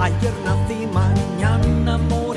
Ayer nací, mañana moriré.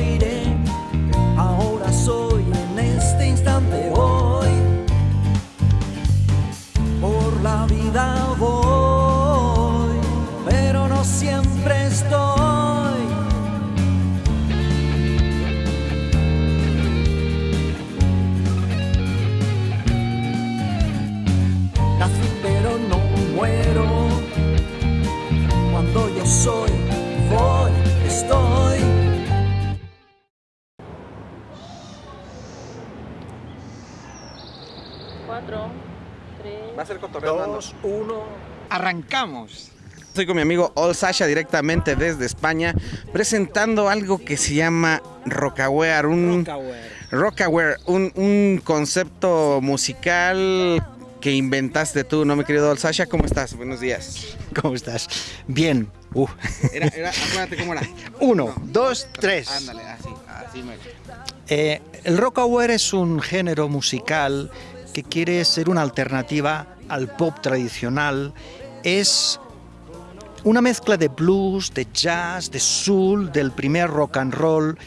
Va a ser cotorreo. Dos, uno. Arrancamos. Estoy con mi amigo All Sasha directamente desde España presentando algo que se llama Rockaware, un Rockaware, un, un concepto musical que inventaste tú, ¿no, mi querido All Sasha? ¿Cómo estás? Buenos días. ¿Cómo estás? Bien. Uh. Era, era, acuérdate cómo era. Uno, dos, tres. Ándale, así, así me. Eh, el rockaware es un género musical que quiere ser una alternativa al pop tradicional. Es una mezcla de blues, de jazz, de soul, del primer rock and roll.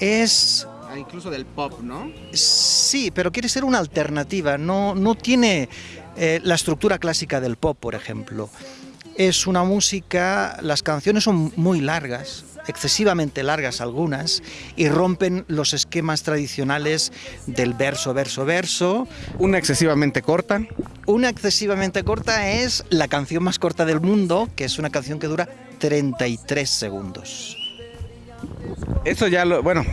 Es Ah, incluso del pop, ¿no? Sí, pero quiere ser una alternativa, no, no tiene eh, la estructura clásica del pop, por ejemplo. Es una música, las canciones son muy largas, excesivamente largas algunas, y rompen los esquemas tradicionales del verso, verso, verso. Una excesivamente corta. Una excesivamente corta es la canción más corta del mundo, que es una canción que dura 33 segundos. Eso ya lo, bueno,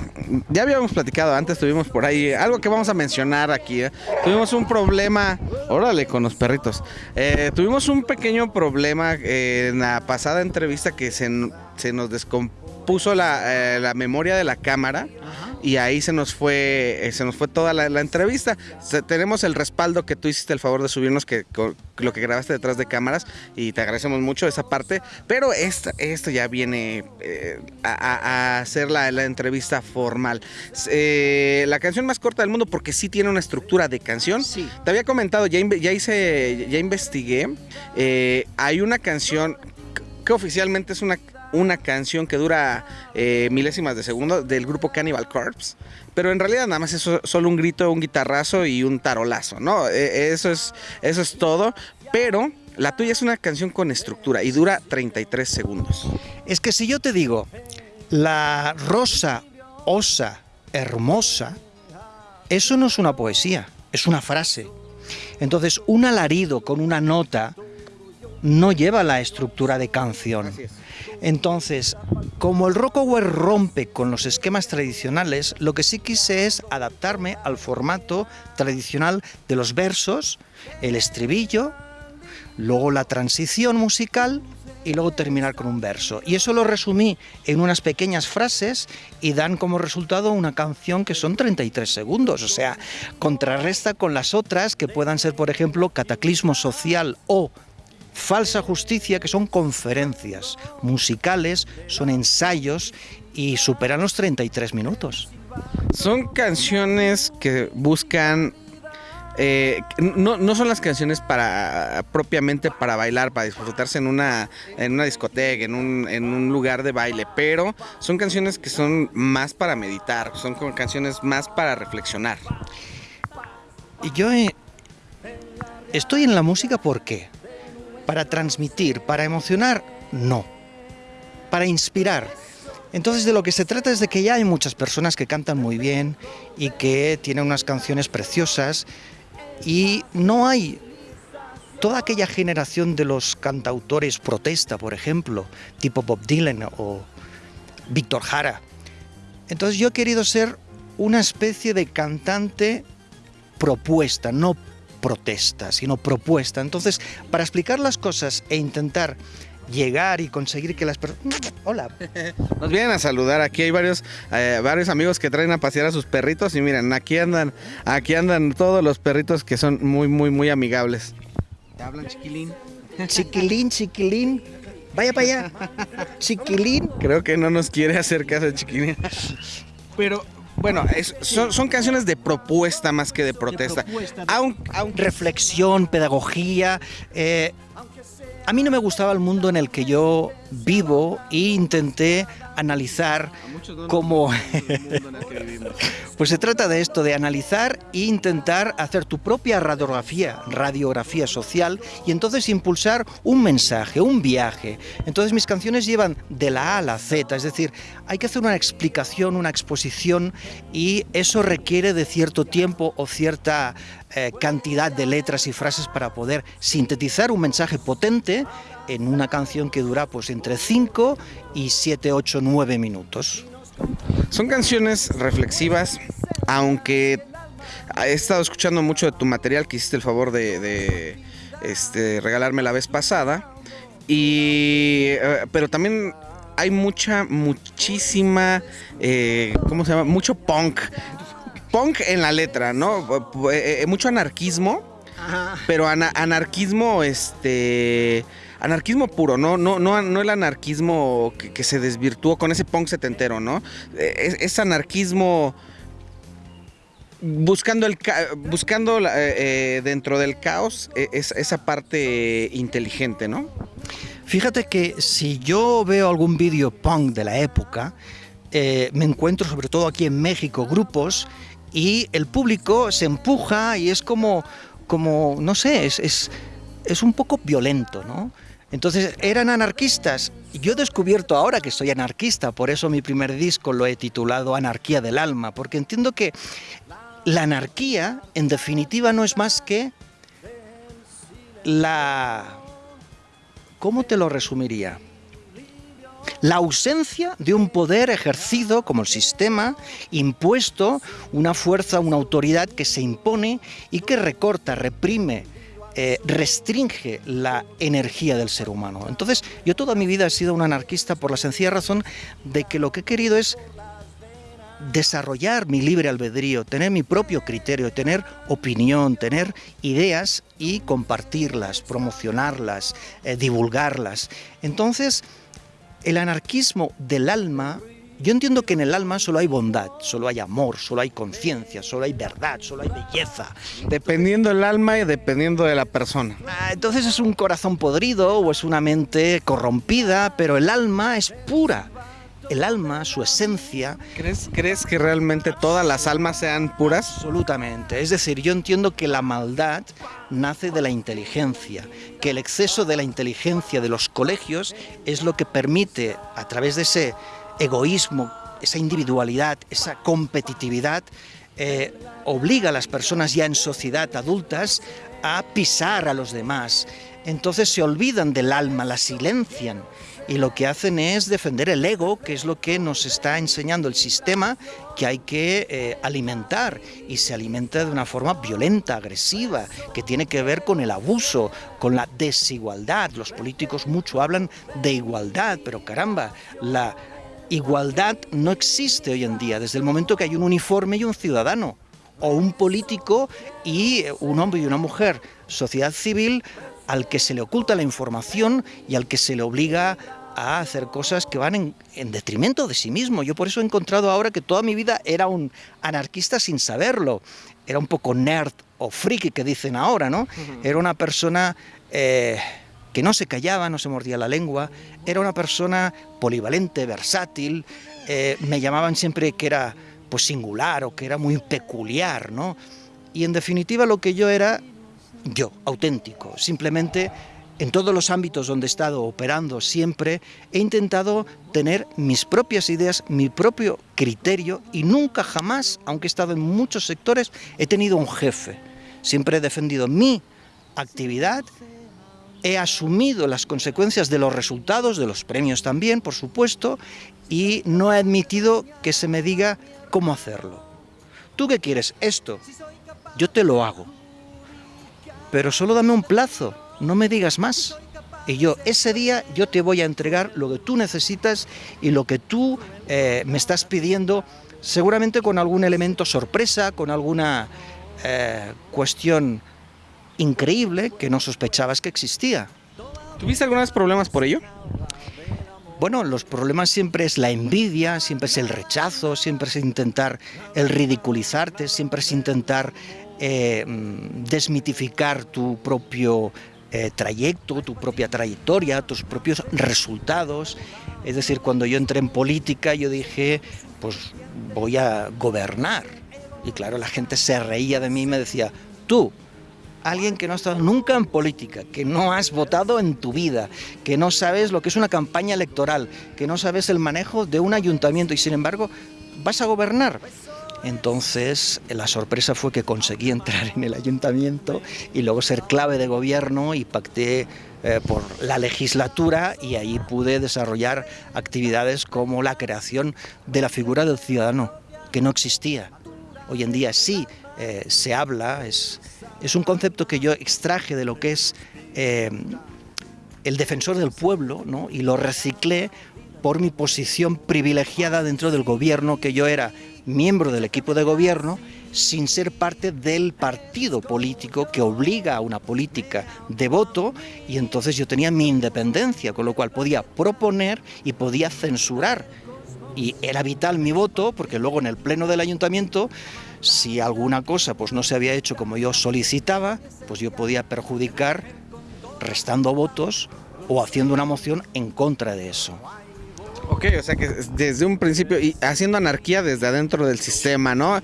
ya habíamos platicado antes, tuvimos por ahí algo que vamos a mencionar aquí. ¿eh? Tuvimos un problema, órale, con los perritos. Eh, tuvimos un pequeño problema eh, en la pasada entrevista que se, se nos descompuso la, eh, la memoria de la cámara y ahí se nos fue eh, se nos fue toda la, la entrevista. Se- tenemos el respaldo que tú hiciste el favor de subirnos que con- lo que grabaste detrás de cámaras y te agradecemos mucho esa parte, pero esta, esto ya viene eh, a, a- hacer la, la entrevista formal. La canción más corta del mundo porque sí tiene una estructura de canción. Sí. Te había comentado, ya, ya hice, ya investigué. hay una canción que oficialmente es una, una canción que dura eh, milésimas de segundo del grupo Cannibal Corpse. Pero en realidad nada más es so- solo un grito, un guitarrazo y un tarolazo, ¿no? Eh, eso, es, eso es todo. Pero la tuya es una canción con estructura y dura 33 segundos. Es que si yo te digo, la rosa osa hermosa, eso no es una poesía, es una frase. Entonces, un alarido con una nota no lleva la estructura de canción. Entonces, como el rockaware rompe con los esquemas tradicionales, lo que sí quise es adaptarme al formato tradicional de los versos, el estribillo, luego la transición musical y luego terminar con un verso. Y eso lo resumí en unas pequeñas frases y dan como resultado una canción que son 33 segundos. O sea, contrarresta con las otras que puedan ser, por ejemplo, Cataclismo Social o Falsa Justicia, que son conferencias musicales, son ensayos y superan los 33 minutos. Son canciones que buscan. eh, no, no son las canciones para propiamente para bailar, para disfrutarse en una, en una discoteca, en un, en un lugar de baile, pero son canciones que son más para meditar, son como canciones más para reflexionar. Y yo eh, estoy en la música ¿por qué? Para transmitir, para emocionar, no. Para inspirar. Entonces de lo que se trata es de que ya hay muchas personas que cantan muy bien y que tienen unas canciones preciosas y no hay toda aquella generación de los cantautores protesta, por ejemplo, tipo Bob Dylan o Víctor Jara. Entonces yo he querido ser una especie de cantante propuesta, no protesta, sino propuesta. Entonces, para explicar las cosas e intentar llegar y conseguir que las personas... Hola. Nos vienen a saludar, aquí hay varios, eh, varios amigos que traen a pasear a sus perritos y miren, aquí andan, aquí andan todos los perritos que son muy, muy, muy amigables. ¿Te hablan chiquilín? Chiquilín, chiquilín. Vaya para allá. Chiquilín. Creo que no nos quiere hacer caso chiquilín. Pero bueno, es- son, son canciones de propuesta más que de protesta. propuesta, de- Aun- aunque Reflexión, pedagogía. eh, a mí no me gustaba el mundo en el que yo vivo e intenté analizar cómo... pues se trata de esto, de analizar e intentar hacer tu propia radiografía, radiografía social y entonces impulsar un mensaje, un viaje. Entonces mis canciones llevan de la A a la Z, es decir, hay que hacer una explicación, una exposición y eso requiere de cierto tiempo o cierta eh, cantidad de letras y frases para poder sintetizar un mensaje potente en una canción que dura pues entre 5 y 7, 8, 9 minutos. Son canciones reflexivas, aunque he estado escuchando mucho de tu material que hiciste el favor de, este, regalarme la vez pasada. Y, eh, pero también hay mucha, muchísima, eh, ¿cómo se llama? Mucho punk. Punk en la letra, ¿no? Eh, mucho anarquismo. Pero anarquismo, este anarquismo puro, no, no, no, el anarquismo que, se desvirtuó con ese punk setentero, ¿no? Es, es anarquismo buscando el buscando eh, eh, dentro del caos e, es, esa parte inteligente, ¿no? Fíjate que si yo veo algún vídeo punk de la época, eh, me encuentro sobre todo aquí en México grupos y el público se empuja y es como, como no sé, es, es un poco violento, ¿no? Entonces, ¿eran anarquistas? Yo he descubierto ahora que soy anarquista, por eso mi primer disco lo he titulado Anarquía del Alma, porque entiendo que la anarquía, en definitiva, no es más que la... ¿Cómo te lo resumiría? La ausencia de un poder ejercido como el sistema, impuesto, una fuerza, una autoridad que se impone y que recorta, reprime, eh, restringe la energía del ser humano. Entonces, yo toda mi vida he sido un anarquista por la sencilla razón de que lo que he querido es desarrollar mi libre albedrío, tener mi propio criterio, tener opinión, tener ideas y compartirlas, promocionarlas, eh, divulgarlas. Entonces, el anarquismo del alma yo entiendo que en el alma solo hay bondad, solo hay amor, solo hay conciencia, solo hay verdad, solo hay belleza. Dependiendo del alma y dependiendo de la persona. Ah, entonces es un corazón podrido o es una mente corrompida, pero el alma es pura. El alma, su esencia... ¿Crees, ¿Crees que realmente todas las almas sean puras? Absolutamente. Es decir, yo entiendo que la maldad nace de la inteligencia, que el exceso de la inteligencia de los colegios es lo que permite, a través de ese egoísmo, esa individualidad, esa competitividad, eh, obliga a las personas ya en sociedad adultas a pisar a los demás. Entonces se olvidan del alma, la silencian y lo que hacen es defender el ego, que es lo que nos está enseñando el sistema que hay que eh, alimentar y se alimenta de una forma violenta, agresiva, que tiene que ver con el abuso, con la desigualdad. Los políticos mucho hablan de igualdad, pero caramba, la igualdad no existe hoy en día, desde el momento que hay un uniforme y un ciudadano, o un político y eh, un hombre y una mujer, sociedad civil al que se le oculta la información y al que se le obliga a hacer cosas que van en, detrimento de sí mismo. Yo por eso he encontrado ahora que toda mi vida era un anarquista sin saberlo. Era un poco nerd o friki que dicen ahora, ¿no? Era una persona... Eh, que no se callaba, no se mordía la lengua, era una persona polivalente, versátil, eh, me llamaban siempre que era pues singular o que era muy peculiar, ¿no? Y en definitiva lo que yo era yo, auténtico, simplemente en todos los ámbitos donde he estado operando siempre, he intentado tener mis propias ideas, mi propio criterio y nunca jamás, aunque he estado en muchos sectores, he tenido un jefe. Siempre he defendido mi actividad he asumido las consecuencias de los resultados, de los premios también, por supuesto, y no he admitido que se me diga cómo hacerlo. ¿Tú qué quieres? Esto. Yo te lo hago. Pero solo dame un plazo, no me digas más. Y yo, ese día, yo te voy a entregar lo que tú necesitas y lo que tú eh, me estás pidiendo, seguramente con algún elemento sorpresa, con alguna eh, cuestión increíble que no sospechabas que existía. ¿Tuviste algunos problemas por ello? Bueno, los problemas siempre es la envidia, siempre es el rechazo, siempre es intentar el ridiculizarte, siempre es intentar eh, mm, desmitificar tu propio eh, trayecto, tu propia trayectoria, tus propios resultados. Es decir, cuando yo entré en política, yo dije, pues voy a gobernar. Y claro, la gente se reía de mí y me decía, tú, alguien que no ha estado nunca en política, que no has votado en tu vida, que no sabes lo que es una campaña electoral, que no sabes el manejo de un ayuntamiento y sin embargo vas a gobernar. Entonces la sorpresa fue que conseguí entrar en el ayuntamiento y luego ser clave de gobierno y pacté eh, por la legislatura y ahí pude desarrollar actividades como la creación de la figura del ciudadano, que no existía. Hoy en día sí eh, se habla, es, es un concepto que yo extraje de lo que es eh, el defensor del pueblo ¿no? y lo reciclé por mi posición privilegiada dentro del gobierno, que yo era miembro del equipo de gobierno sin ser parte del partido político que obliga a una política de voto y entonces yo tenía mi independencia, con lo cual podía proponer y podía censurar. Y era vital mi voto porque luego en el pleno del ayuntamiento si alguna cosa pues no se había hecho como yo solicitaba, pues yo podía perjudicar restando votos o haciendo una moción en contra de eso. Ok, o sea que desde un principio y haciendo anarquía desde adentro del sistema, ¿no?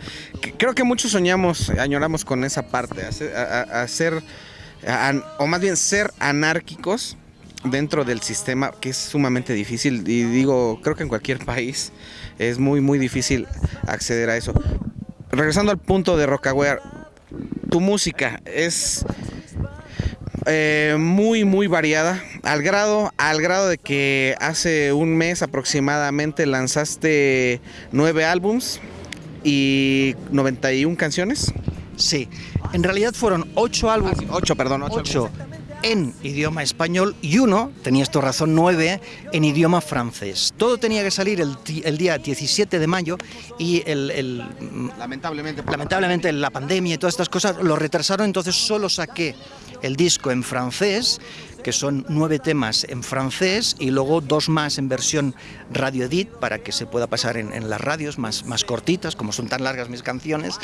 Creo que muchos soñamos, añoramos con esa parte, hacer, o más bien ser anárquicos dentro del sistema, que es sumamente difícil y digo, creo que en cualquier país es muy, muy difícil acceder a eso regresando al punto de Rockaware, tu música es eh, muy muy variada. Al grado al grado de que hace un mes aproximadamente lanzaste nueve álbums y 91 canciones. Sí. En realidad fueron ocho álbumes ah, ocho perdón ocho, en idioma español y uno, tenías tu razón, nueve en idioma francés. Todo tenía que salir el, día 17 de mayo y el, lamentablemente, lamentablemente la pandemia y todas estas cosas lo retrasaron, entonces solo saqué el disco en francés que son nueve temas en francés y luego dos más en versión radio edit para que se pueda pasar en, las radios más, más cortitas, como son tan largas mis canciones.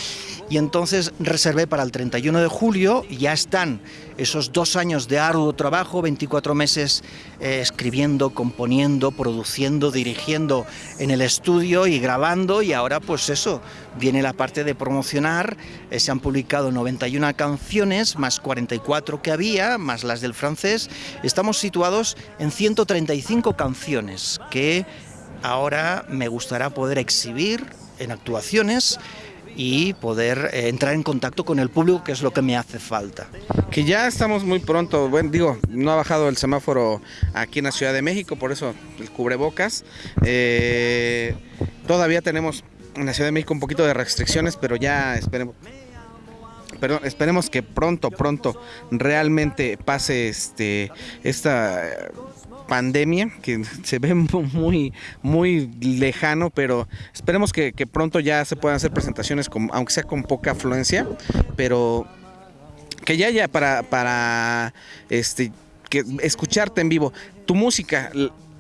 Y entonces reservé para el 31 de julio, ya están esos dos años de arduo trabajo, 24 meses eh, escribiendo, componiendo, produciendo, dirigiendo en el estudio y grabando y ahora pues eso, viene la parte de promocionar, eh, se han publicado 91 canciones, más 44 que había, más las del francés, estamos situados en 135 canciones que ahora me gustará poder exhibir en actuaciones y poder eh, entrar en contacto con el público, que es lo que me hace falta. Que ya estamos muy pronto, bueno, digo, no ha bajado el semáforo aquí en la Ciudad de México, por eso el cubrebocas. Eh, todavía tenemos en la Ciudad de México un poquito de restricciones, pero ya esperemos pero esperemos que pronto, pronto realmente pase este esta pandemia que se ve muy, muy lejano, pero esperemos que, pronto ya se puedan hacer presentaciones, aunque sea con poca afluencia, pero que ya haya para, para este, que escucharte en vivo. Tu música,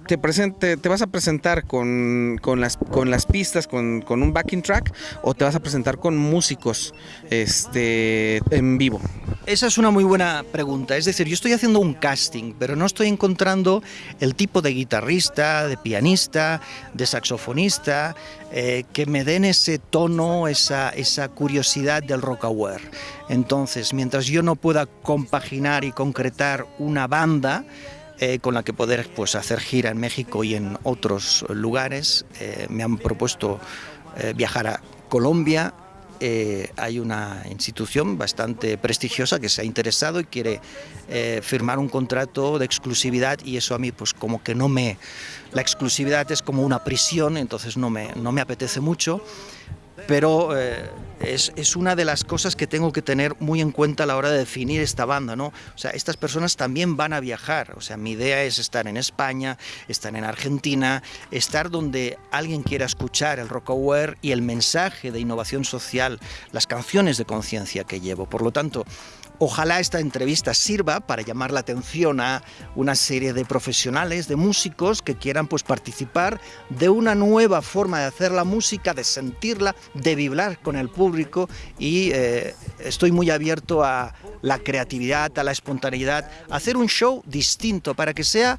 te, presente, te vas a presentar con, las, con las pistas, con, un backing track, o te vas a presentar con músicos este, en vivo? Esa es una muy buena pregunta. Es decir, yo estoy haciendo un casting, pero no estoy encontrando el tipo de guitarrista, de pianista, de saxofonista, eh, que me den ese tono, esa, esa curiosidad del rock aware. Entonces, mientras yo no pueda compaginar y concretar una banda, eh, con la que poder pues, hacer gira en México y en otros lugares. Eh, me han propuesto eh, viajar a Colombia. hay una institución bastante prestigiosa que se ha interesado y quiere firmar un contrato de exclusividad y eso a mí pues como que no me... La exclusividad es como una prisión, entonces no me, no me apetece mucho pero eh, es, una de las cosas que tengo que tener muy en cuenta a la hora de definir esta banda, ¿no? O sea, estas personas también van a viajar, o sea, mi idea es estar en España, estar en Argentina, estar donde alguien quiera escuchar el rock aware y el mensaje de innovación social, las canciones de conciencia que llevo. Por lo tanto, Ojalá esta entrevista sirva para llamar la atención a una serie de profesionales, de músicos que quieran pues participar de una nueva forma de hacer la música, de sentirla, de vibrar con el público y eh, estoy muy abierto a la creatividad, a la espontaneidad, a hacer un show distinto para que sea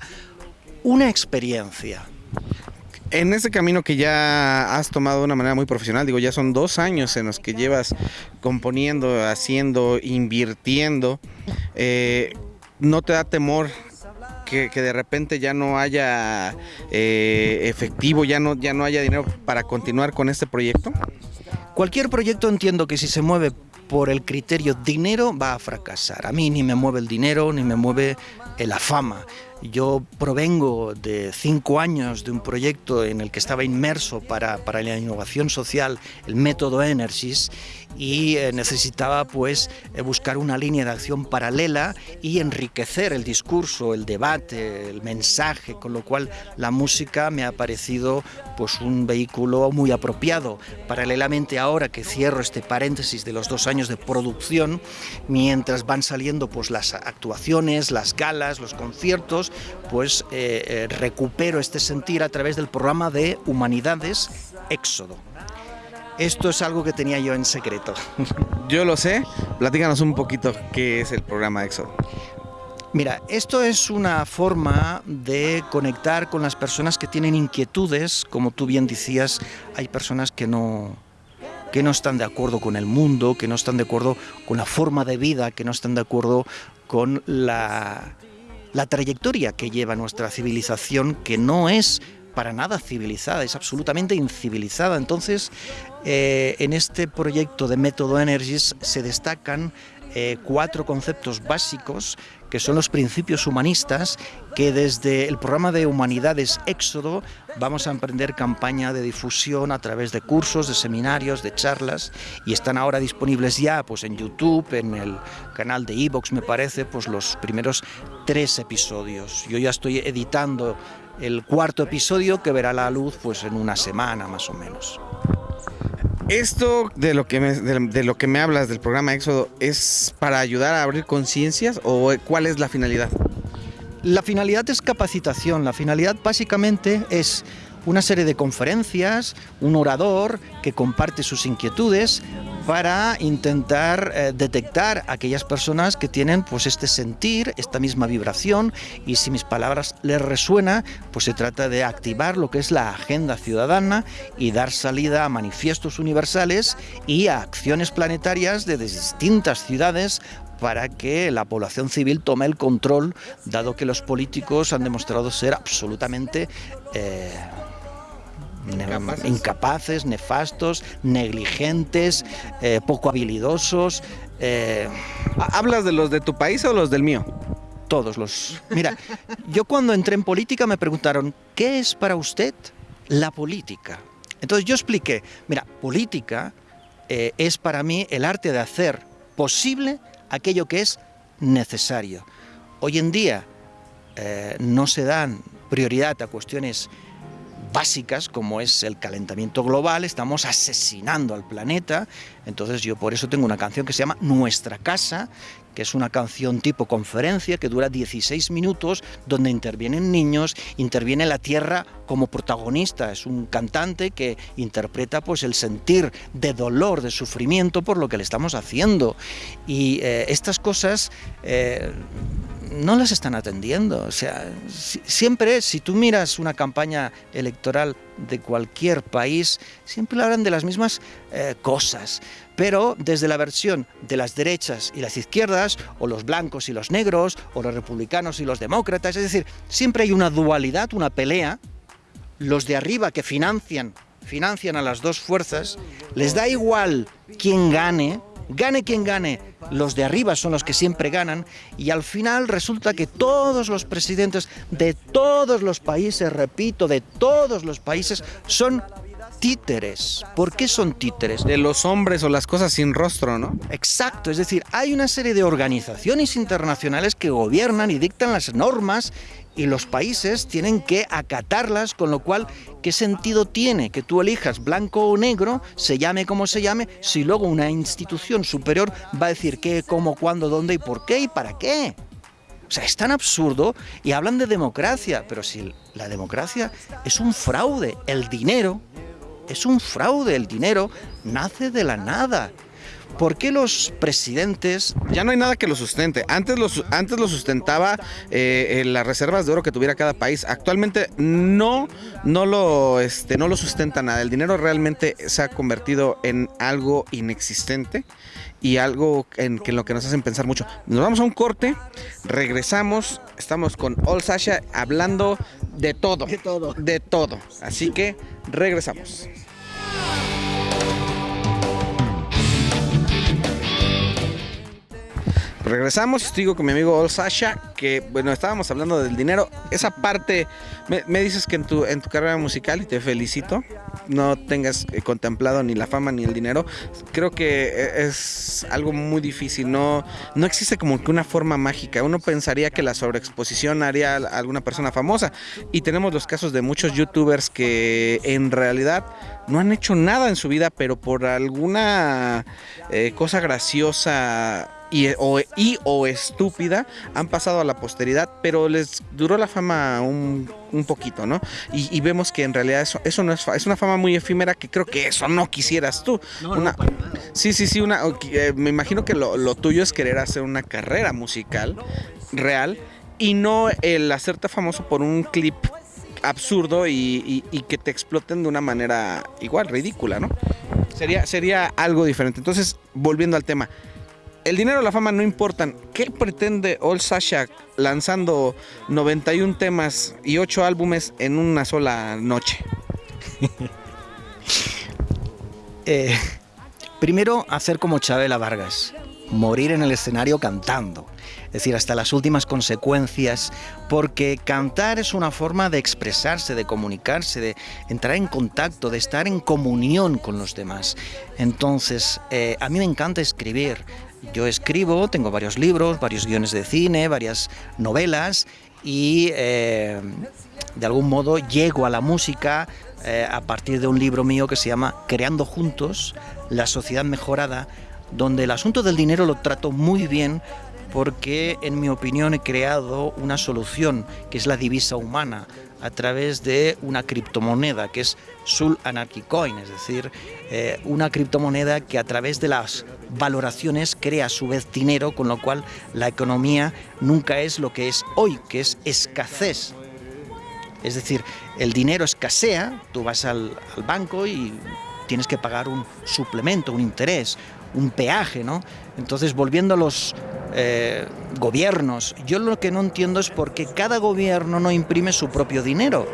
una experiencia. En ese camino que ya has tomado de una manera muy profesional, digo, ya son dos años en los que llevas componiendo, haciendo, invirtiendo, eh, ¿no te da temor que, de repente ya no haya eh, efectivo, ya no, ya no haya dinero para continuar con este proyecto? Cualquier proyecto entiendo que si se mueve por el criterio dinero va a fracasar. A mí ni me mueve el dinero, ni me mueve la fama. Yo provengo de cinco años de un proyecto en el que estaba inmerso para, para la innovación social, el método Energies, y eh, necesitaba pues eh, buscar una línea de acción paralela y enriquecer el discurso, el debate, el mensaje, con lo cual la música me ha parecido pues un vehículo muy apropiado. Paralelamente ahora que cierro este paréntesis de los dos años de producción, mientras van saliendo pues las actuaciones, las galas, los conciertos, pues eh, recupero este sentir a través del programa de Humanidades Éxodo. Esto es algo que tenía yo en secreto. Yo lo sé. Platícanos un poquito qué es el programa Éxodo. Mira, esto es una forma de conectar con las personas que tienen inquietudes, como tú bien decías, hay personas que no, que no están de acuerdo con el mundo, que no están de acuerdo con la forma de vida, que no están de acuerdo con la, la trayectoria que lleva nuestra civilización, que no es para nada civilizada, es absolutamente incivilizada. Entonces, eh, en este proyecto de Método Energies se destacan eh, cuatro conceptos básicos que son los principios humanistas que desde el programa de Humanidades Éxodo vamos a emprender campaña de difusión a través de cursos, de seminarios, de charlas y están ahora disponibles ya pues en YouTube, en el canal de Evox me parece, pues los primeros tres episodios. Yo ya estoy editando el cuarto episodio que verá la luz pues en una semana más o menos. Esto de lo que me, de, lo que me hablas del programa Éxodo es para ayudar a abrir conciencias o cuál es la finalidad? La finalidad es capacitación. La finalidad básicamente es una serie de conferencias, un orador que comparte sus inquietudes para intentar eh, detectar a aquellas personas que tienen pues este sentir, esta misma vibración y si mis palabras les resuena, pues se trata de activar lo que es la agenda ciudadana y dar salida a manifiestos universales y a acciones planetarias de distintas ciudades para que la población civil tome el control, dado que los políticos han demostrado ser absolutamente eh, incapaces, nefastos, negligentes, eh, poco habilidosos. Eh, ¿Hablas de los de tu país o los del mío? Todos los. Mira, yo cuando entré en política me preguntaron, ¿qué es para usted la política? Entonces yo expliqué, mira, política eh, es para mí el arte de hacer posible aquello que es necesario. Hoy en día no se dan prioridad a cuestiones básicas como es el calentamiento global, estamos asesinando al planeta, entonces yo por eso tengo una canción que se llama Nuestra Casa, que es una canción tipo conferencia que dura 16 minutos, donde intervienen niños, interviene la tierra como protagonista, es un cantante que interpreta pues el sentir de dolor, de sufrimiento por lo que le estamos haciendo. Y eh, estas cosas eh, no las están atendiendo. O sea, siempre, si tú miras una campaña electoral de cualquier país, siempre hablan de las mismas eh, cosas, pero desde la versión de las derechas y las izquierdas, o los blancos y los negros, o los republicanos y los demócratas, es decir, siempre hay una dualidad, una pelea, los de arriba que financian, financian a las dos fuerzas, les da igual quién gane, Gane quien gane, los de arriba son los que siempre ganan y al final resulta que todos los presidentes de todos los países, repito, de todos los países, son títeres. ¿Por qué son títeres? De los hombres o las cosas sin rostro, ¿no? Exacto, es decir, hay una serie de organizaciones internacionales que gobiernan y dictan las normas y los países tienen que acatarlas, con lo cual, ¿qué sentido tiene que tú elijas blanco o negro, se llame como se llame, si luego una institución superior va a decir qué, cómo, cuándo, dónde y por qué y para qué? O sea, es tan absurdo y hablan de democracia, pero si la democracia es un fraude, el dinero es un fraude, el dinero nace de la nada. ¿Por qué los presidentes... Ya no hay nada que lo sustente. Antes lo, antes lo sustentaba eh, las reservas de oro que tuviera cada país. Actualmente no, no, lo, este, no lo sustenta nada. El dinero realmente se ha convertido en algo inexistente y algo en, que, en lo que nos hacen pensar mucho. Nos vamos a un corte, regresamos, estamos con All Sasha hablando de todo. De todo. De todo. Así que regresamos. Regresamos, estoy con mi amigo Ol Sasha, que bueno, estábamos hablando del dinero. Esa parte, me, dices que en tu, en tu carrera musical, y te felicito, no tengas eh, contemplado ni la fama ni el dinero. Creo que eh, es algo muy difícil, no, no existe como que una forma mágica. Uno pensaría que la sobreexposición haría a alguna persona famosa. Y tenemos los casos de muchos youtubers que en realidad no han hecho nada en su vida, pero por alguna eh, cosa graciosa y o, y, o estúpida han pasado a la posteridad, pero les duró la fama un, un poquito, ¿no? Y, vemos que en realidad eso, eso no es, es una fama muy efímera que creo que eso no quisieras tú. una, sí, sí, sí, una, eh, me imagino que lo, lo tuyo es querer hacer una carrera musical real y no el hacerte famoso por un clip absurdo y, y, que te exploten de una manera igual, ridícula, ¿no? Sería, sería algo diferente. Entonces, volviendo al tema, el dinero y la fama no importan. ¿Qué pretende All Sasha lanzando 91 temas y 8 álbumes en una sola noche? Eh, primero, hacer como Chabela Vargas, morir en el escenario cantando. Es decir, hasta las últimas consecuencias, porque cantar es una forma de expresarse, de comunicarse, de entrar en contacto, de estar en comunión con los demás. Entonces, eh, a mí me encanta escribir, yo escribo, tengo varios libros, varios guiones de cine, varias novelas y eh, de algún modo llego a la música eh, a partir de un libro mío que se llama Creando Juntos, la sociedad mejorada, donde el asunto del dinero lo trato muy bien porque en mi opinión he creado una solución que es la divisa humana a través de una criptomoneda que es Sul Anarchy Coin, es decir, eh, una criptomoneda que a través de las valoraciones crea a su vez dinero, con lo cual la economía nunca es lo que es hoy, que es escasez. Es decir, el dinero escasea, tú vas al, al banco y tienes que pagar un suplemento, un interés, un peaje, ¿no? Entonces, volviendo a los eh, gobiernos, yo lo que no entiendo es por qué cada gobierno no imprime su propio dinero.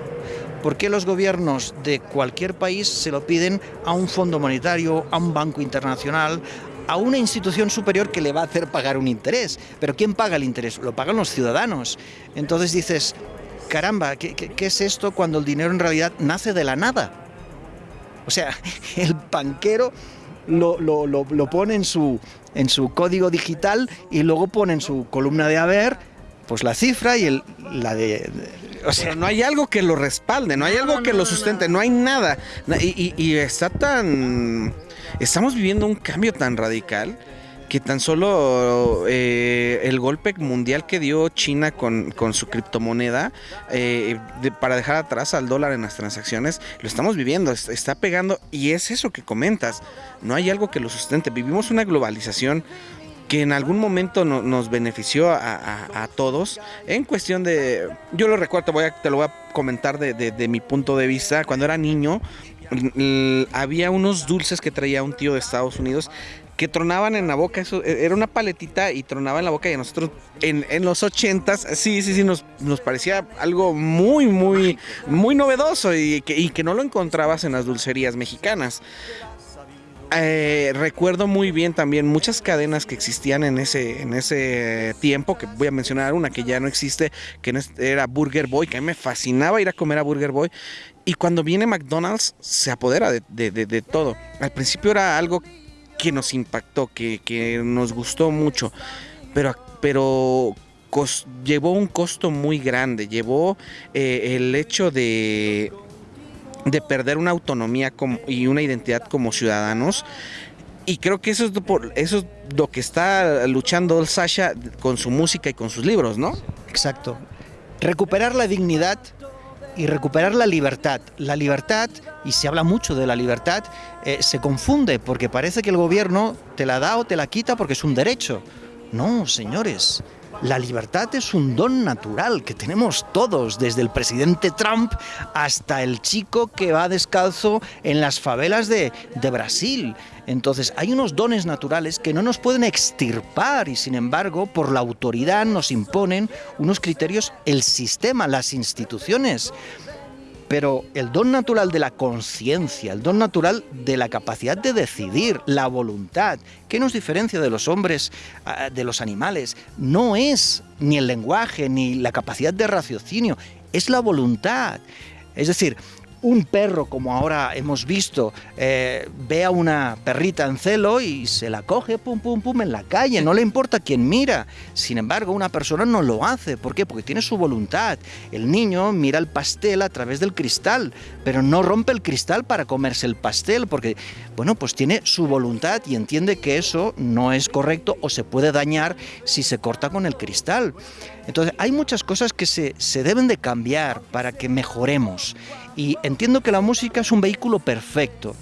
¿Por qué los gobiernos de cualquier país se lo piden a un fondo monetario, a un banco internacional, a una institución superior que le va a hacer pagar un interés? Pero ¿quién paga el interés? Lo pagan los ciudadanos. Entonces dices, caramba, ¿qué, qué es esto cuando el dinero en realidad nace de la nada? O sea, el banquero lo, lo, lo, lo pone en su, en su código digital y luego pone en su columna de haber pues la cifra y el, la de... o sea, no hay algo que lo respalde, no hay algo que lo sustente, no, hay nada. Y, y, está tan... Estamos viviendo un cambio tan radical que tan solo eh, el golpe mundial que dio China con, su criptomoneda eh, para dejar atrás al dólar en las transacciones, lo estamos viviendo, está pegando y es eso que comentas, no hay algo que lo sustente, vivimos una globalización que en algún momento nos benefició a, todos. En cuestión de, yo lo recuerdo, te, a, lo voy a comentar de, de mi punto de vista, cuando era niño había unos dulces que traía un tío de Estados Unidos que tronaban en la boca, eso e, era una paletita y tronaba en la boca y a nosotros en, los ochentas, sí, sí, sí, nos, nos parecía algo muy, muy, muy novedoso y que, y que no lo encontrabas en las dulcerías mexicanas eh, recuerdo muy bien también muchas cadenas que existían en ese, en ese tiempo, que voy a mencionar una que ya no existe, que era Burger Boy, que a mí me fascinaba ir a comer a Burger Boy. Y cuando viene McDonald's se apodera de, todo. Al principio era algo que nos impactó, que, nos gustó mucho, pero, pero llevó un costo muy grande, llevó eh, el hecho de de perder una autonomía y una identidad como ciudadanos. Y creo que eso es, eso es lo que está luchando Sasha con su música y con sus libros, ¿no? Exacto. Recuperar la dignidad y recuperar la libertad. La libertad, y se habla mucho de la libertad, eh, se confunde porque parece que el gobierno te la da o te la quita porque es un derecho. No, señores, la libertad es un don natural que tenemos todos, desde el presidente Trump hasta el chico que va descalzo en las favelas de, Brasil. Entonces hay unos dones naturales que no nos pueden extirpar y sin embargo por la autoridad nos imponen unos criterios el sistema, las instituciones pero el don natural de la conciencia, el don natural de la capacidad de decidir, la voluntad, ¿qué nos diferencia de los hombres, ah, de los animales? No es ni el lenguaje, ni la capacidad de raciocinio, es la voluntad. Es decir, un perro, como ahora hemos visto, eh, ve a una perrita en celo y se la coge, pum, pum, pum, en la calle, no le importa quién mira. Sin embargo, una persona no lo hace. ¿Por qué? Porque tiene su voluntad. El niño mira el pastel a través del cristal, pero no rompe el cristal para comerse el pastel, porque, bueno, pues tiene su voluntad y entiende que eso no es correcto o se puede dañar si se corta con el cristal. Entonces, hay muchas cosas que se, se deben de cambiar para que mejoremos. Y entiendo que la música es un vehículo perfecto.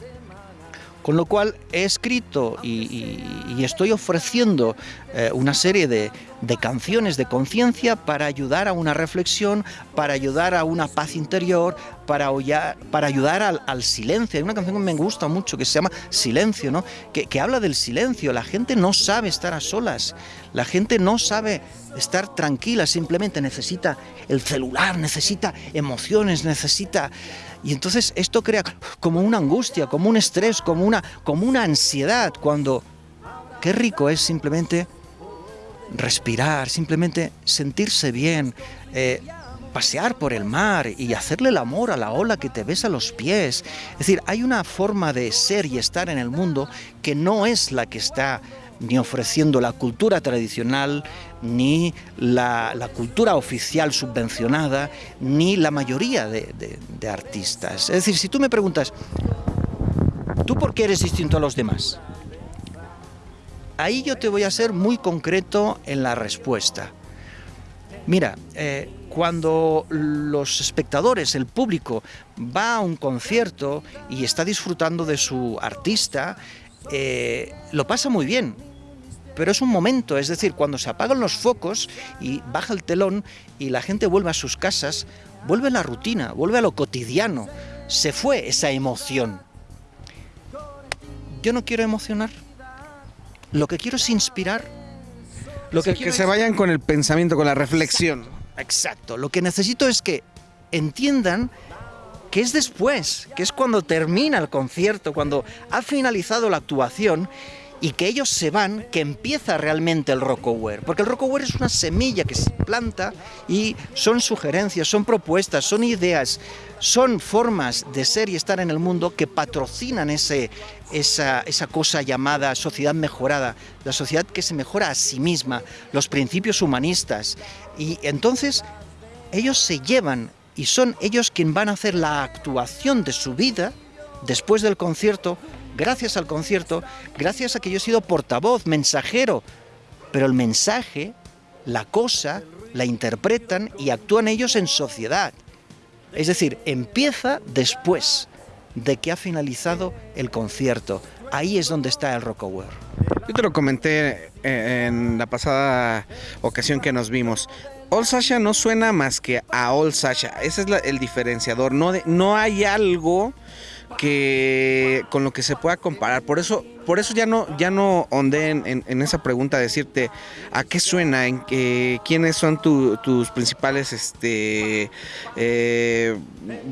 Con lo cual he escrito y, estoy ofreciendo eh, una serie de, canciones de conciencia para ayudar a una reflexión, para ayudar a una paz interior, para, para ayudar al, silencio. Hay una canción que me gusta mucho que se llama Silencio, ¿no? que, que habla del silencio. La gente no sabe estar a solas, la gente no sabe estar tranquila, simplemente necesita el celular, necesita emociones, necesita... Y entonces esto crea como una angustia, como un estrés, como una, como una ansiedad, cuando qué rico es simplemente respirar, simplemente sentirse bien, eh, pasear por el mar y hacerle el amor a la ola que te besa los pies. Es decir, hay una forma de ser y estar en el mundo que no es la que está ni ofreciendo la cultura tradicional, ni la, cultura oficial subvencionada, ni la mayoría de, artistas. Es decir, si tú me preguntas, ¿tú por qué eres distinto a los demás? Ahí yo te voy a ser muy concreto en la respuesta. Mira, eh, cuando los espectadores, el público, va a un concierto y está disfrutando de su artista, eh, lo pasa muy bien, pero es un momento, es decir, cuando se apagan los focos y baja el telón y la gente vuelve a sus casas, vuelve a la rutina, vuelve a lo cotidiano, se fue esa emoción. Yo no quiero emocionar, lo que quiero es inspirar. Lo que, que se vayan con el pensamiento, con la reflexión. Exacto, lo que necesito es que entiendan que es después, que es cuando termina el concierto, cuando ha finalizado la actuación y que ellos se van, que empieza realmente el Rockaware. Porque el Rockaware es una semilla que se planta y son sugerencias, son propuestas, son ideas, son formas de ser y estar en el mundo que patrocinan ese, esa, esa cosa llamada sociedad mejorada, la sociedad que se mejora a sí misma, los principios humanistas. Y entonces ellos se llevan y son ellos quienes van a hacer la actuación de su vida después del concierto gracias al concierto, gracias a que yo he sido portavoz, mensajero, pero el mensaje, la cosa, la interpretan y actúan ellos en sociedad. Es decir, empieza después de que ha finalizado el concierto. Ahí es donde está el Rockaware. Yo te lo comenté eh, en la pasada ocasión que nos vimos. All Sasha no suena más que a All Sasha. Ese es el diferenciador. No, no hay algo que con lo que se pueda comparar. Por eso, por eso ya no, ya no ondé en, esa pregunta decirte a qué suena, en que, quiénes son tus principales este, eh,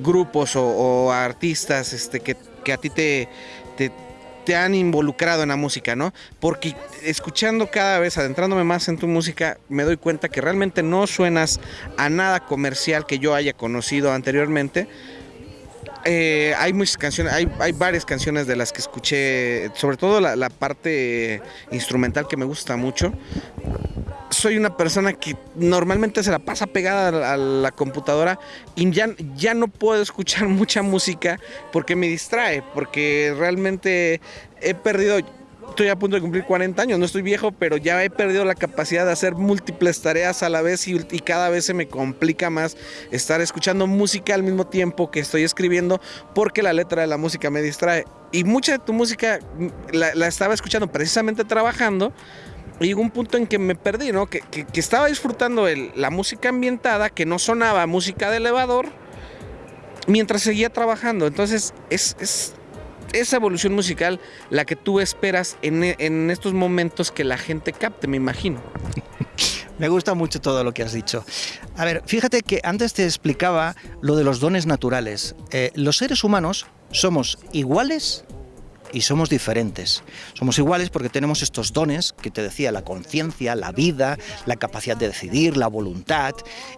grupos o, artistas este, que, a ti te, te han involucrado en la música, ¿no? Porque escuchando cada vez, adentrándome más en tu música, me doy cuenta que realmente no suenas a nada comercial que yo haya conocido anteriormente. Eh, hay muchas canciones, hay, varias canciones de las que escuché, sobre todo la, la parte instrumental que me gusta mucho. Soy una persona que normalmente se la pasa pegada a la computadora y ya, ya no puedo escuchar mucha música porque me distrae, porque realmente he perdido, estoy a punto de cumplir 40 años, no estoy viejo, pero ya he perdido la capacidad de hacer múltiples tareas a la vez y, y, cada vez se me complica más estar escuchando música al mismo tiempo que estoy escribiendo porque la letra de la música me distrae. Y mucha de tu música la, la estaba escuchando precisamente trabajando llegó un punto en que me perdí, ¿no? Que estaba disfrutando el, la música ambientada, que no sonaba música de elevador, mientras seguía trabajando. Entonces, es, es esa evolución musical la que tú esperas en, en estos momentos que la gente capte, me imagino. Me gusta mucho todo lo que has dicho. A ver, fíjate que antes te explicaba lo de los dones naturales. Eh, los seres humanos somos iguales y somos diferentes. Somos iguales porque tenemos estos dones que te decía, la conciencia, la vida, la capacidad de decidir, la voluntad,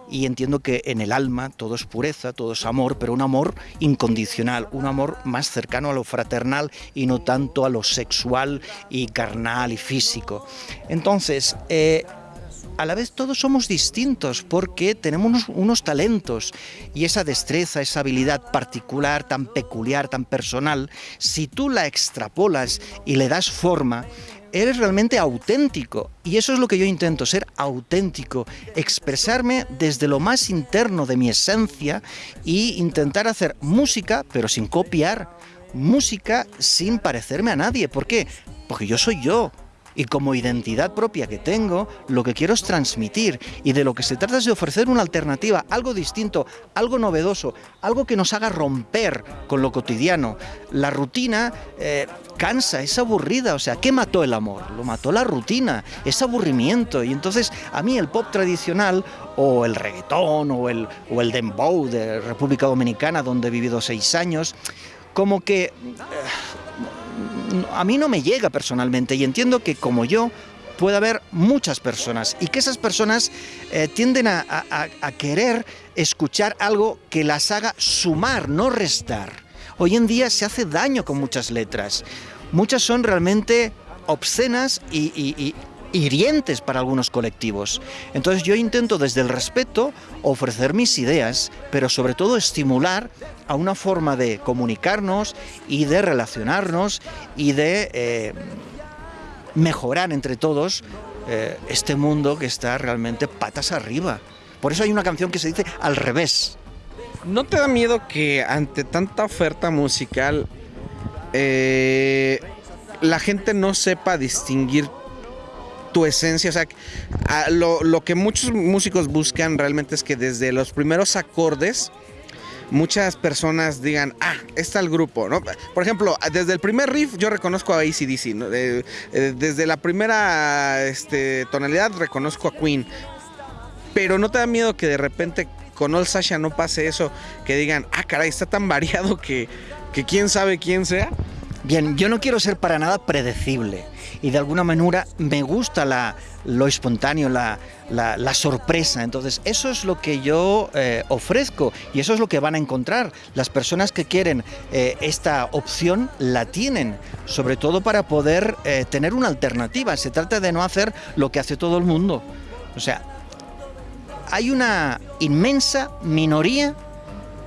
y entiendo que en el alma todo es pureza, todo es amor, pero un amor incondicional, un amor más cercano a lo fraternal y no tanto a lo sexual y carnal y físico. Entonces, eh, a la vez todos somos distintos porque tenemos unos, talentos y esa destreza, esa habilidad particular, tan peculiar, tan personal, si tú la extrapolas y le das forma, eres realmente auténtico. Y eso es lo que yo intento, ser auténtico, expresarme desde lo más interno de mi esencia y intentar hacer música, pero sin copiar, música sin parecerme a nadie. ¿Por qué? Porque yo soy yo, y como identidad propia que tengo, lo que quiero es transmitir y de lo que se trata es de ofrecer una alternativa, algo distinto, algo novedoso, algo que nos haga romper con lo cotidiano. La rutina eh, cansa, es aburrida, o sea, ¿qué mató el amor? Lo mató la rutina, es aburrimiento y entonces a mí el pop tradicional o el reggaetón o el, o el dembow de República Dominicana donde he vivido seis años, como que... Eh, a mí no me llega personalmente y entiendo que como yo puede haber muchas personas y que esas personas eh, tienden a, querer escuchar algo que las haga sumar, no restar. Hoy en día se hace daño con muchas letras. Muchas son realmente obscenas y, hirientes para algunos colectivos. Entonces yo intento desde el respeto ofrecer mis ideas, pero sobre todo estimular a una forma de comunicarnos y de relacionarnos y de eh, mejorar entre todos eh, este mundo que está realmente patas arriba. Por eso hay una canción que se dice al revés. ¿No te da miedo que ante tanta oferta musical eh, la gente no sepa distinguir tu esencia, o sea, lo, lo, que muchos músicos buscan realmente es que desde los primeros acordes muchas personas digan, ah, está el grupo, ¿no? Por ejemplo, desde el primer riff yo reconozco a ACDC, eh, desde la primera este, tonalidad reconozco a Queen, pero no te da miedo que de repente con All Sasha no pase eso, que digan, ah, caray, está tan variado que, que quién sabe quién sea. Bien, yo no quiero ser para nada predecible y de alguna manera me gusta lo espontáneo, la, sorpresa. Entonces, eso es lo que yo eh, ofrezco y eso es lo que van a encontrar. Las personas que quieren eh, esta opción la tienen, sobre todo para poder eh, tener una alternativa. Se trata de no hacer lo que hace todo el mundo. O sea, hay una inmensa minoría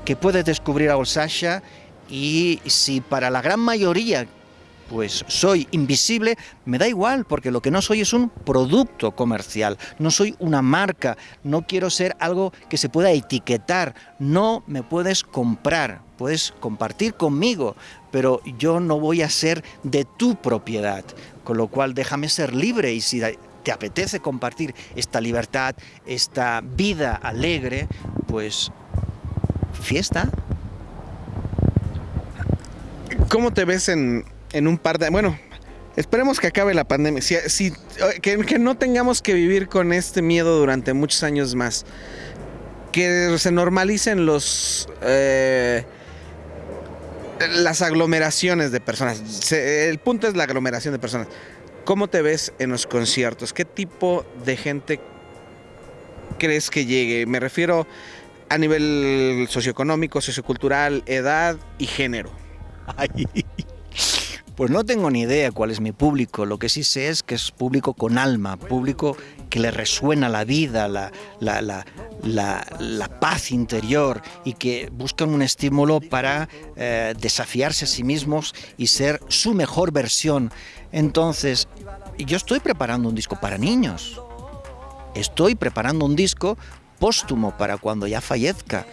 que puede descubrir a Olsasha y si para la gran mayoría pues soy invisible, me da igual, porque lo que no soy es un producto comercial, no soy una marca, no quiero ser algo que se pueda etiquetar, no me puedes comprar, puedes compartir conmigo, pero yo no voy a ser de tu propiedad, con lo cual déjame ser libre y si te apetece compartir esta libertad, esta vida alegre, pues fiesta. ¿Cómo te ves en, en un par de... Bueno, esperemos que acabe la pandemia. Si, si que, no tengamos que vivir con este miedo durante muchos años más. Que se normalicen los... Eh, las aglomeraciones de personas. El punto es la aglomeración de personas. ¿Cómo te ves en los conciertos? ¿Qué tipo de gente crees que llegue? Me refiero a nivel socioeconómico, sociocultural, edad y género. Pues no tengo ni idea cuál es mi público. Lo que sí sé es que es público con alma, público que le resuena la vida, la paz interior y que buscan un estímulo para eh, desafiarse a sí mismos y ser su mejor versión. Entonces, yo estoy preparando un disco para niños. Estoy preparando un disco póstumo para cuando ya fallezca.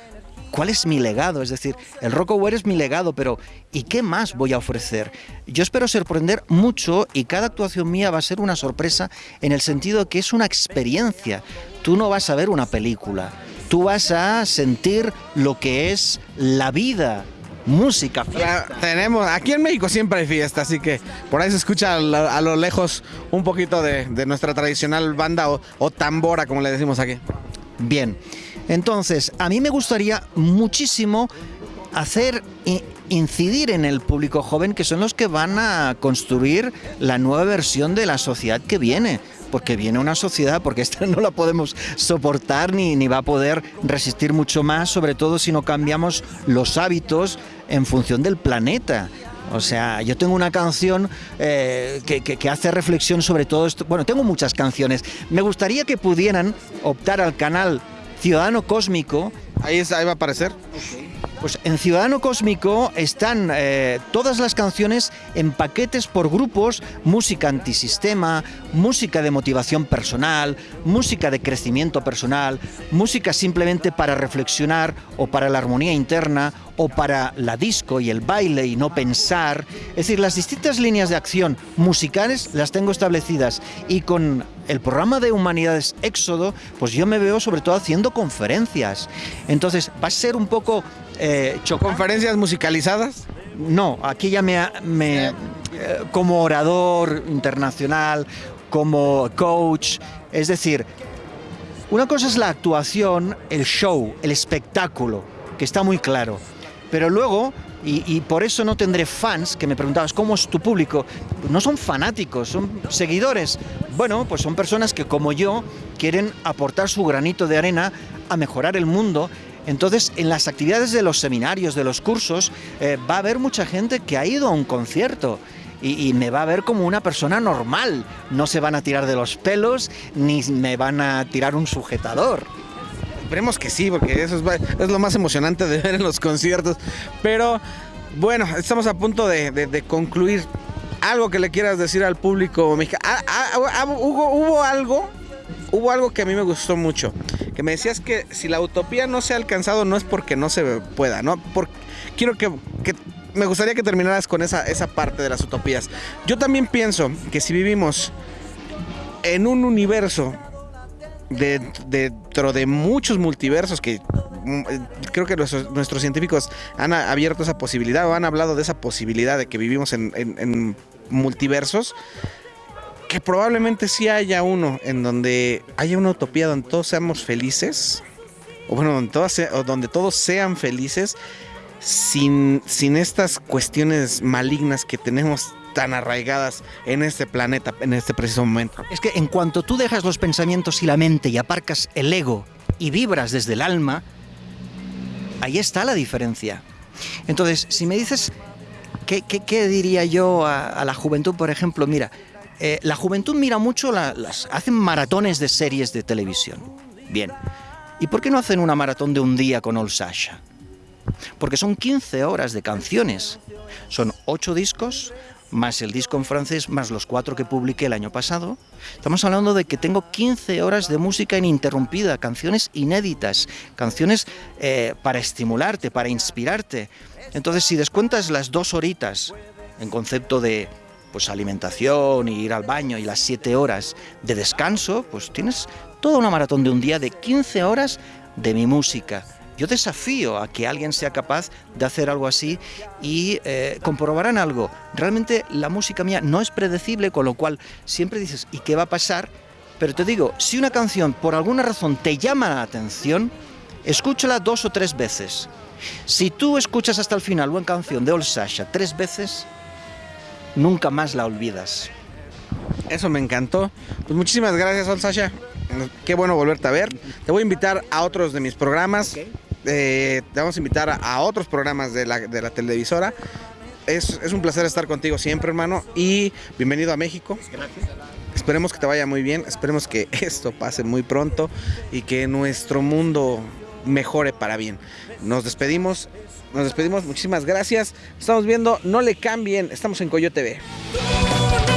¿Cuál es mi legado? Es decir, el Rockaware es mi legado, pero ¿y qué más voy a ofrecer? Yo espero sorprender mucho y cada actuación mía va a ser una sorpresa en el sentido de que es una experiencia. Tú no vas a ver una película, tú vas a sentir lo que es la vida, música, Ya tenemos, aquí en México siempre hay fiesta, así que por ahí se escucha a lo, a lo lejos un poquito de, de nuestra tradicional banda o, o tambora, como le decimos aquí. Bien, entonces a mí me gustaría muchísimo hacer incidir en el público joven que son los que van a construir la nueva versión de la sociedad que viene. Porque viene una sociedad, porque esta no la podemos soportar ni, ni va a poder resistir mucho más, sobre todo si no cambiamos los hábitos en función del planeta. O sea, yo tengo una canción eh, que- que hace reflexión sobre todo esto. Bueno, tengo muchas canciones. Me gustaría que pudieran optar al canal Ciudadano Cósmico. Ahí, es- ahí va a aparecer. Pues en Ciudadano Cósmico están eh, todas las canciones en paquetes por grupos, música antisistema, música de motivación personal, música de crecimiento personal, música simplemente para reflexionar o para la armonía interna o para la disco y el baile y no pensar. Es decir, las distintas líneas de acción musicales las tengo establecidas y con el programa de Humanidades Éxodo, pues yo me veo sobre todo haciendo conferencias. Entonces va a ser un poco eh. Conferencias musicalizadas. No, aquí ya me, me- eh, como orador internacional, como coach, es decir, una cosa es la actuación, el show, el espectáculo, que está muy claro. Pero luego, y, por eso no tendré fans, que me preguntabas, ¿cómo es tu público? No son fanáticos, son seguidores. Bueno, pues son personas que como yo quieren aportar su granito de arena a mejorar el mundo. Entonces, en las actividades de los seminarios, de los cursos, eh, va a haber mucha gente que ha ido a un concierto y me va a ver como una persona normal. No se van a tirar de los pelos ni me van a tirar un sujetador. Esperemos que sí, porque eso es, lo más emocionante de ver en los conciertos. Pero bueno, estamos a punto de, concluir. Algo que le quieras decir al público mexicano. Ah, ah, ah, hubo, algo, hubo algo que a mí me gustó mucho. Que me decías que si la utopía no se ha alcanzado no es porque no se pueda, ¿no? Por- quiero que, que- me gustaría que terminaras con esa, esa parte de las utopías. Yo también pienso que si vivimos en un universo dentro de muchos multiversos que mm, eh, creo que nuestros, científicos han abierto esa posibilidad o han hablado de esa posibilidad de que vivimos en, multiversos que probablemente sí haya uno en donde haya una utopía donde todos seamos felices o bueno donde todos, se- o donde todos sean felices sin, sin estas cuestiones malignas que tenemos tan arraigadas en este planeta en este preciso momento. Es que en cuanto tú dejas los pensamientos y la mente y aparcas el ego y vibras desde el alma, ahí está la diferencia. Entonces, si me dices, ¿qué, qué- qué diría yo a, a la juventud, por ejemplo? Mira, eh, la juventud mira mucho, la- las, hacen maratones de series de televisión. Bien. ¿Y por qué no hacen una maratón de un día con Old Sasha? Porque son 15 horas de canciones. Son 8 discos, más el disco en francés, más los 4 que publiqué el año pasado. Estamos hablando de que tengo 15 horas de música ininterrumpida, canciones inéditas, canciones eh, para estimularte, para inspirarte. Entonces, si descuentas las dos horitas en concepto de pues alimentación y ir al baño y las 7 horas de descanso, pues tienes toda una maratón de un día de 15 horas de mi música. Yo desafío a que alguien sea capaz de hacer algo así y eh, comprobarán algo. Realmente la música mía no es predecible, con lo cual siempre dices, ¿y qué va a pasar? Pero te digo, si una canción por alguna razón te llama la atención, escúchala dos o tres veces. Si tú escuchas hasta el final una canción de Old Sasha tres veces, nunca más la olvidas. Eso me encantó. Pues muchísimas gracias, Sol Sasha. Qué bueno volverte a ver. Te voy a invitar a otros de mis programas. Eh, te vamos a invitar a, a otros programas de la, de la televisora. Es, es un placer estar contigo siempre, hermano. Y bienvenido a México. Esperemos que te vaya muy bien. Esperemos que esto pase muy pronto y que nuestro mundo mejore para bien. Nos despedimos. Nos despedimos. Muchísimas gracias. Estamos viendo. No le cambien. Estamos en Coyote TV.